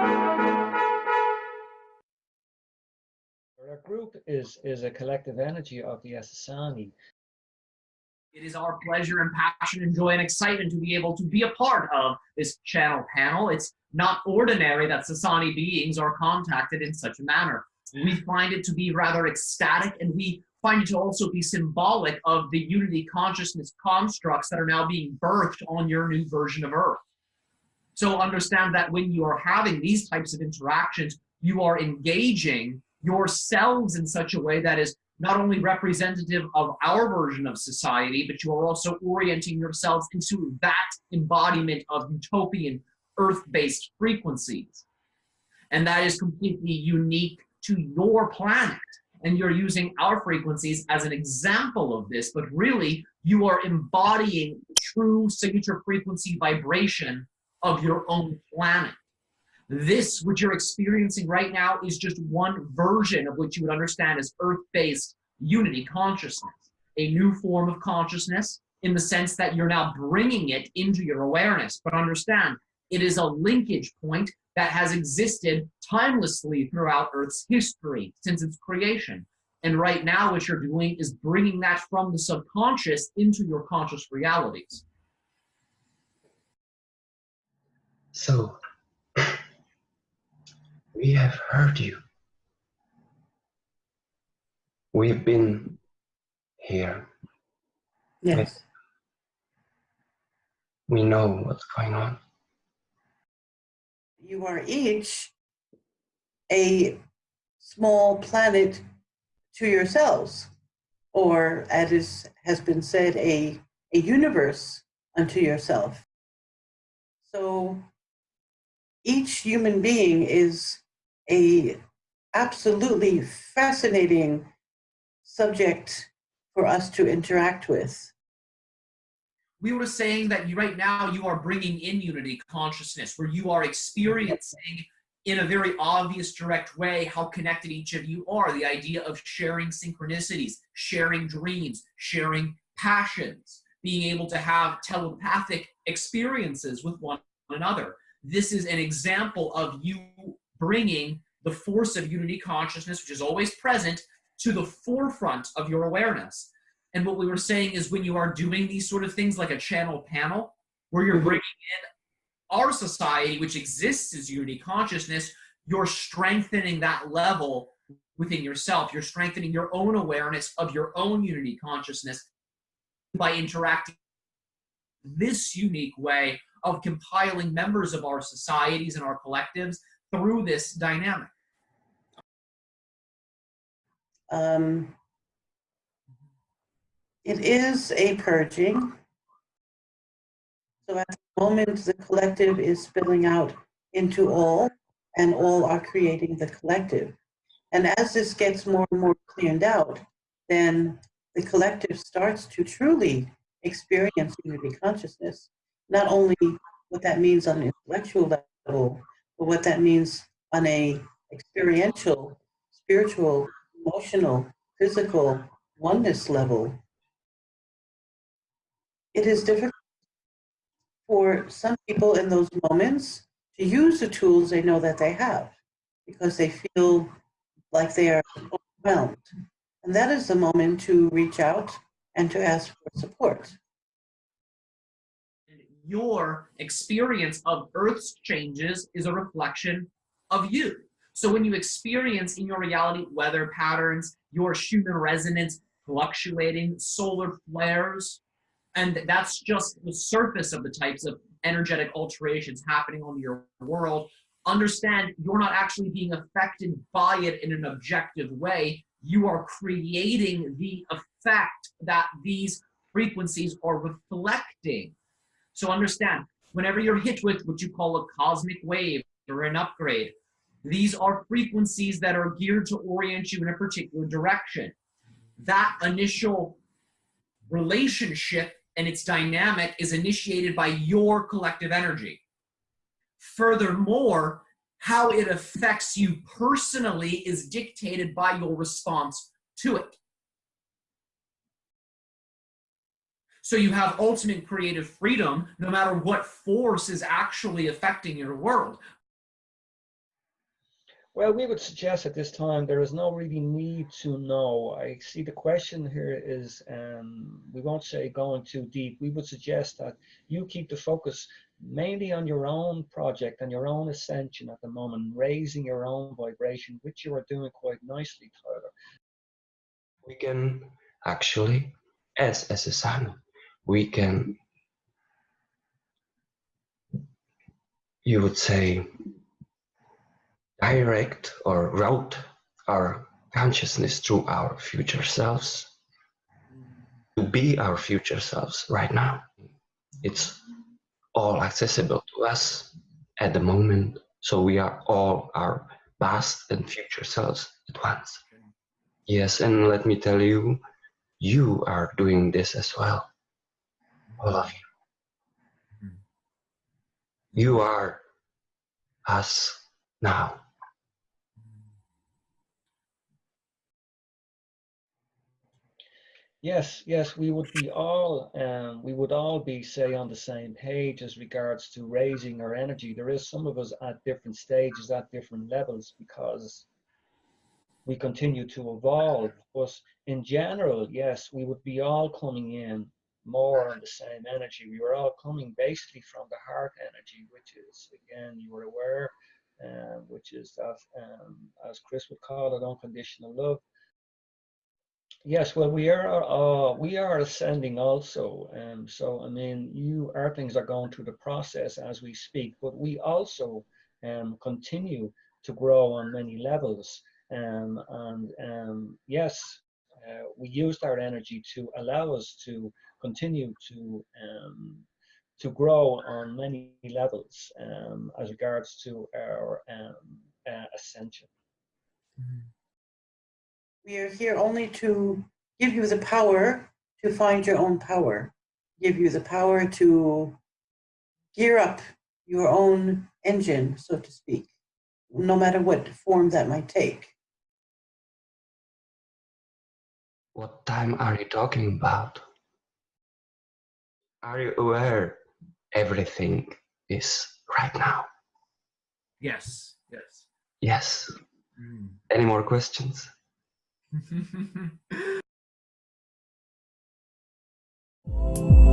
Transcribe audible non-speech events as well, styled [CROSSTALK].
Our group is, is a collective energy of the Essassani. It is our pleasure and passion and joy and excitement to be able to be a part of this channel panel. It's not ordinary that Sassani beings are contacted in such a manner. We find it to be rather ecstatic and we find it to also be symbolic of the unity consciousness constructs that are now being birthed on your new version of Earth. So understand that when you are having these types of interactions, you are engaging yourselves in such a way that is not only representative of our version of society, but you are also orienting yourselves into that embodiment of utopian earth-based frequencies. And that is completely unique to your planet. And you're using our frequencies as an example of this, but really you are embodying true signature frequency vibration of your own planet. This, which you're experiencing right now, is just one version of what you would understand as earth-based unity consciousness, a new form of consciousness in the sense that you're now bringing it into your awareness. But understand, it is a linkage point that has existed timelessly throughout Earth's history since its creation. And right now, what you're doing is bringing that from the subconscious into your conscious realities. So, we have heard you. We've been here. Yes. We know what's going on. You are each a small planet to yourselves, or as is, has been said, a, a universe unto yourself. So each human being is a absolutely fascinating subject for us to interact with. We were saying that you, right now you are bringing in unity consciousness where you are experiencing in a very obvious direct way how connected each of you are. The idea of sharing synchronicities, sharing dreams, sharing passions, being able to have telepathic experiences with one another. This is an example of you bringing the force of unity consciousness, which is always present, to the forefront of your awareness. And what we were saying is when you are doing these sort of things like a channel panel, where you're mm-hmm. bringing in our society, which exists as unity consciousness, you're strengthening that level within yourself. You're strengthening your own awareness of your own unity consciousness by interacting this unique way of compiling members of our societies and our collectives through this dynamic. Um, it is a purging. So at the moment, the collective is spilling out into all, and all are creating the collective. And as this gets more and more cleaned out, then the collective starts to truly experience unity consciousness. Not only what that means on an intellectual level, but what that means on a experiential, spiritual, emotional, physical oneness level, it is difficult for some people in those moments to use the tools they know that they have because they feel like they are overwhelmed. And that is the moment to reach out and to ask for support. Your experience of Earth's changes is a reflection of you. So when you experience in your reality weather patterns, your Schumann resonance fluctuating, solar flares, and that's just the surface of the types of energetic alterations happening on your world, understand you're not actually being affected by it in an objective way. You are creating the effect that these frequencies are reflecting. So understand, whenever you're hit with what you call a cosmic wave or an upgrade, these are frequencies that are geared to orient you in a particular direction. That initial relationship and its dynamic is initiated by your collective energy. Furthermore, how it affects you personally is dictated by your response to it. So you have ultimate creative freedom no matter what force is actually affecting your world. Well, we would suggest at this time there is no really need to know. I see the question here is, um, we won't say going too deep. We would suggest that you keep the focus mainly on your own project and your own ascension at the moment, raising your own vibration, which you are doing quite nicely, Tyler. We can actually, as as a son, we can. You would say direct or route our consciousness through our future selves to be our future selves right now. It's all accessible to us at the moment. So we are all our past and future selves at once. Yes, and let me tell you, you are doing this as well. All of you. You are us now. Yes, yes, we would be all, um, we would all be, say, on the same page as regards to raising our energy. There is some of us at different stages, at different levels, because we continue to evolve. But in general, yes, we would be all coming in more on the same energy. We were all coming basically from the heart energy, which is, again, you were aware, um, which is that, um, as Chris would call it, unconditional love. Yes, well, we are uh, we are ascending also, um, so I mean, you Earthlings are going through the process as we speak, but we also um, continue to grow on many levels, um, and um, yes, uh, we used our energy to allow us to continue to um, to grow on many levels um, as regards to our um, uh, ascension. We are here only to give you the power to find your own power, give you the power to gear up your own engine, so to speak, no matter what form that might take. What time are you talking about? Are you aware everything is right now? Yes, yes. Yes. Mm. Any more questions? [LAUGHS]